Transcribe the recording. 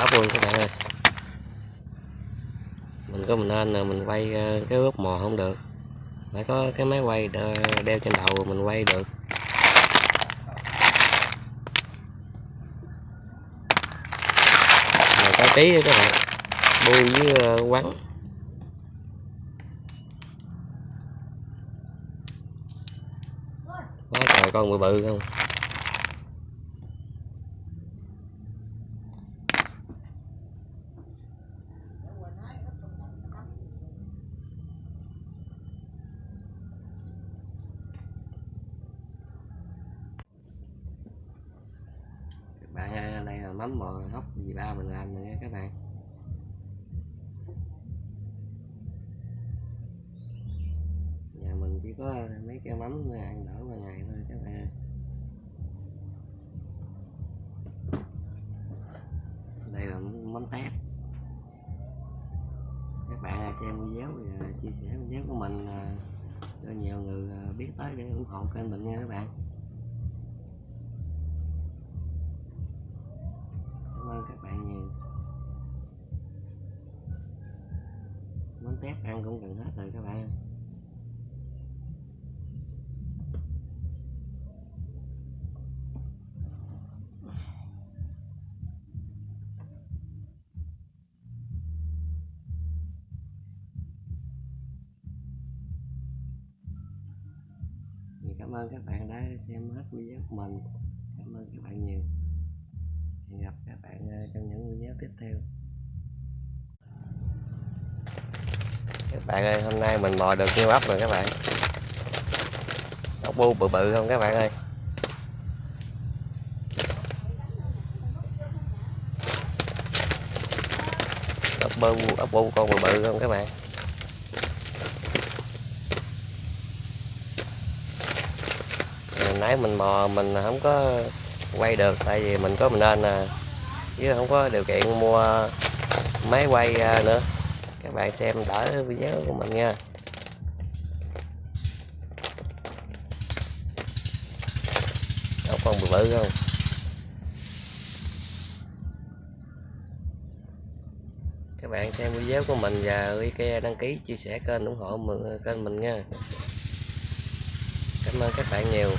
ốc luôn các bạn ơi. Mình có mình nên là mình quay ờ, cái ướp mò không được. Phải có cái máy quay đeo, trên đầu mình quay được. Này có tí các bạn. Bu với ờ, quắn. Quá trời con bự bự không các bạn ơi, đây là mắm bò hóc gì ba mình làm nữa các bạn. Nhà mình chỉ có mấy cái mắm ăn đỡ qua ngày thôi các bạn. Ơi. đây là mắm tép. Các bạn xem video và chia sẻ video của mình à, cho nhiều người à, biết tới để ủng hộ kênh mình nha các bạn. Bánh tét ăn cũng gần hết rồi các bạn. Cảm ơn các bạn đã xem hết video của mình. Cảm ơn các bạn nhiều. Hẹn gặp các bạn ờ, trong những video tiếp theo. Bạn ơi, hôm nay mình mò được nhiêu ốc rồi các bạn? Ốc bu bự bự không các bạn ơi? Ốc bu ốc bu con bự bự không các bạn? Hồi nãy mình mò mình không có quay được, tại vì mình có mình nên à chứ không có điều kiện mua máy quay à, nữa các bạn xem đỡ video của mình nha. Đâu con bự bự không các bạn xem video của mình và IKEA đăng ký chia sẻ kênh ủng hộ mình- kênh mình nha. Cảm ơn các bạn nhiều.